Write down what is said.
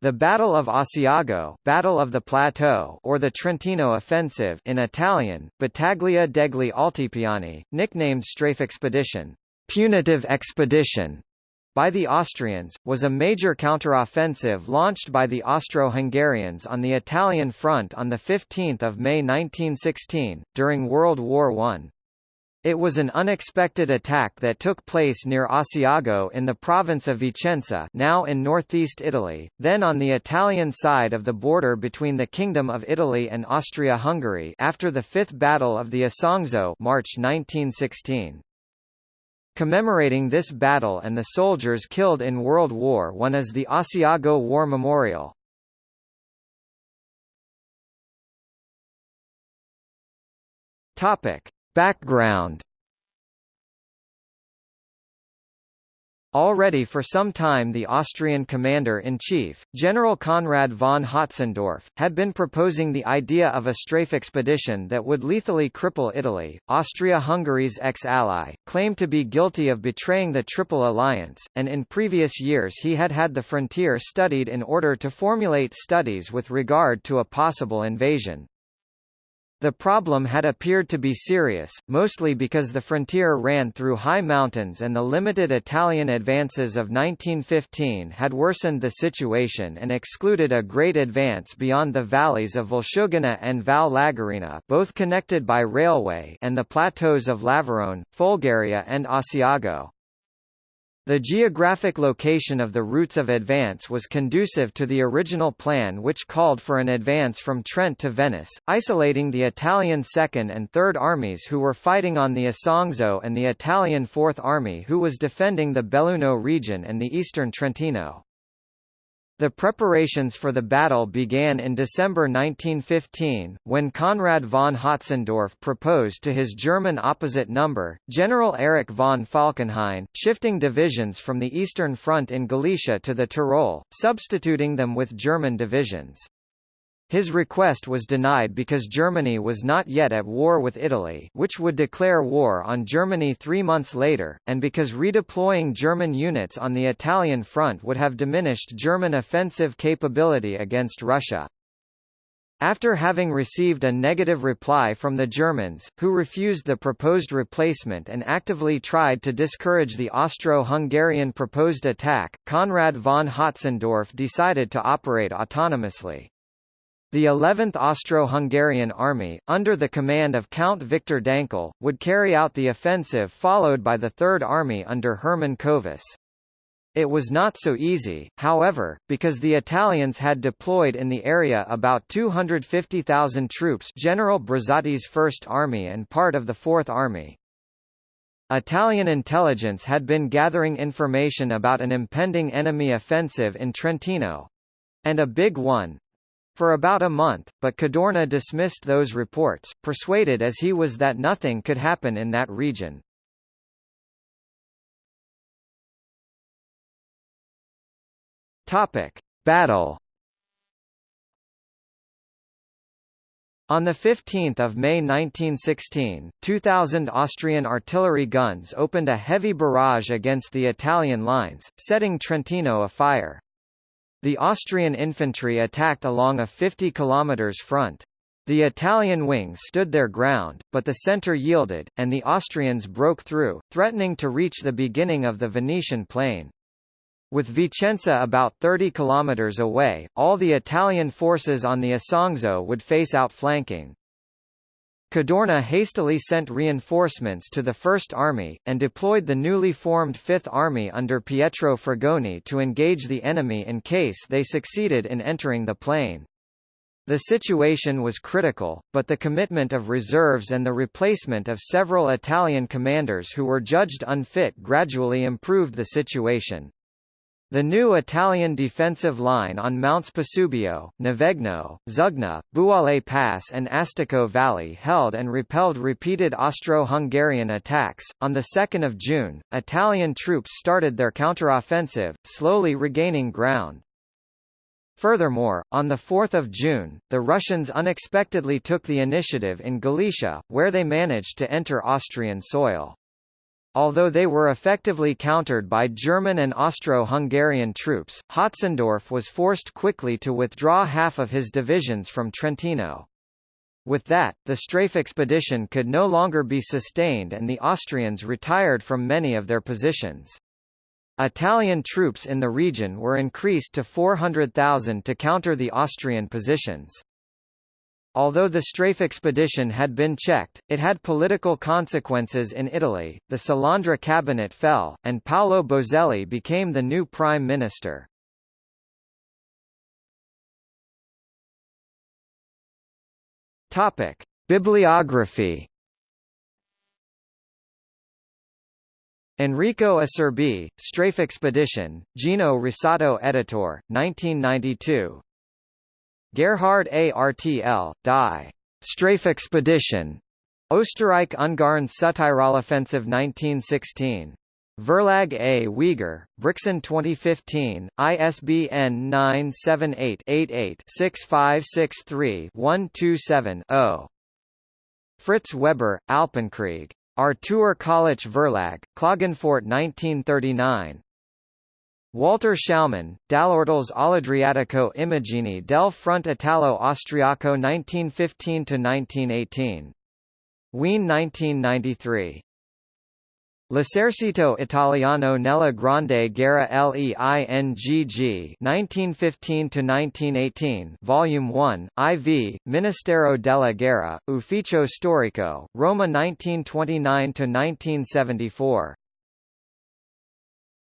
The Battle of Asiago Battle of the Plateau or the Trentino Offensive in Italian, Battaglia degli Altipiani, nicknamed Strafe Expedition punitive expedition, by the Austrians, was a major counteroffensive launched by the Austro-Hungarians on the Italian front on 15 May 1916, during World War I. It was an unexpected attack that took place near Asiago in the province of Vicenza now in northeast Italy, then on the Italian side of the border between the Kingdom of Italy and Austria-Hungary after the Fifth Battle of the Isonzo March 1916. Commemorating this battle and the soldiers killed in World War I is the Asiago War Memorial. Topic. Background Already for some time the Austrian commander-in-chief, General Conrad von Hötzendorf, had been proposing the idea of a strafe expedition that would lethally cripple Italy. Austria-Hungary's ex-ally, claimed to be guilty of betraying the Triple Alliance, and in previous years he had had the frontier studied in order to formulate studies with regard to a possible invasion. The problem had appeared to be serious, mostly because the frontier ran through high mountains and the limited Italian advances of 1915 had worsened the situation and excluded a great advance beyond the valleys of Valsugana and Val Lagarina both connected by railway and the plateaus of Lavarone, Folgaria and Asiago. The geographic location of the routes of advance was conducive to the original plan which called for an advance from Trent to Venice, isolating the Italian Second and Third Armies who were fighting on the Isonzo and the Italian Fourth Army who was defending the Belluno region and the eastern Trentino. The preparations for the battle began in December 1915, when Conrad von Hötzendorf proposed to his German opposite number, General Erich von Falkenhayn, shifting divisions from the Eastern Front in Galicia to the Tyrol, substituting them with German divisions. His request was denied because Germany was not yet at war with Italy which would declare war on Germany three months later, and because redeploying German units on the Italian front would have diminished German offensive capability against Russia. After having received a negative reply from the Germans, who refused the proposed replacement and actively tried to discourage the Austro-Hungarian proposed attack, Conrad von Hötzendorf decided to operate autonomously. The 11th Austro-Hungarian Army, under the command of Count Viktor Dankl, would carry out the offensive followed by the Third Army under Hermann Kövess. It was not so easy, however, because the Italians had deployed in the area about 250,000 troops General Brusati's First Army and part of the Fourth Army. Italian intelligence had been gathering information about an impending enemy offensive in Trentino—and a big one, for about a month, but Cadorna dismissed those reports, persuaded as he was that nothing could happen in that region. Topic: Battle. On 15 May 1916, 2,000 Austrian artillery guns opened a heavy barrage against the Italian lines, setting Trentino afire. The Austrian infantry attacked along a 50 km front. The Italian wings stood their ground, but the centre yielded, and the Austrians broke through, threatening to reach the beginning of the Venetian plain. With Vicenza about 30 km away, all the Italian forces on the Isonzo would face outflanking. Cadorna hastily sent reinforcements to the First Army, and deployed the newly formed Fifth Army under Pietro Frugoni to engage the enemy in case they succeeded in entering the plain. The situation was critical, but the commitment of reserves and the replacement of several Italian commanders who were judged unfit gradually improved the situation. The new Italian defensive line on Mounts Pasubio, Novegno, Zugna, Buole Pass and Astico Valley held and repelled repeated Austro-Hungarian attacks. On the 2nd of June, Italian troops started their counteroffensive, slowly regaining ground. Furthermore, on 4 June, the Russians unexpectedly took the initiative in Galicia, where they managed to enter Austrian soil. Although they were effectively countered by German and Austro-Hungarian troops, Hötzendorf was forced quickly to withdraw half of his divisions from Trentino. With that, the strafe expedition could no longer be sustained and the Austrians retired from many of their positions. Italian troops in the region were increased to 400,000 to counter the Austrian positions. Although the Strafe expedition had been checked, it had political consequences in Italy, the Salandra cabinet fell, and Paolo Boselli became the new prime minister. Topic: Bibliography Enrico Acerbi, Strafe Expedition, Gino Rossato Editor, 1992. Gerhard Artl, Die. Strafe Expedition. Österreich-Ungarn Südtirol-Offensive 1916. Verlag A. Weger, Brixen 2015, ISBN 978-88-6563-127-0. Fritz Weber, Alpenkrieg. Artur Kollitsch Verlag, Klagenfurt 1939. Walter Schaumann, Dall'Ortles all'Adriatico Immagini del Front Italo-Austriaco 1915–1918. Wien 1993. L'esercito italiano nella Grande Guerra LEINGG 1915–1918 Volume 1, IV, Ministero della Guerra, Ufficio Storico, Roma 1929–1974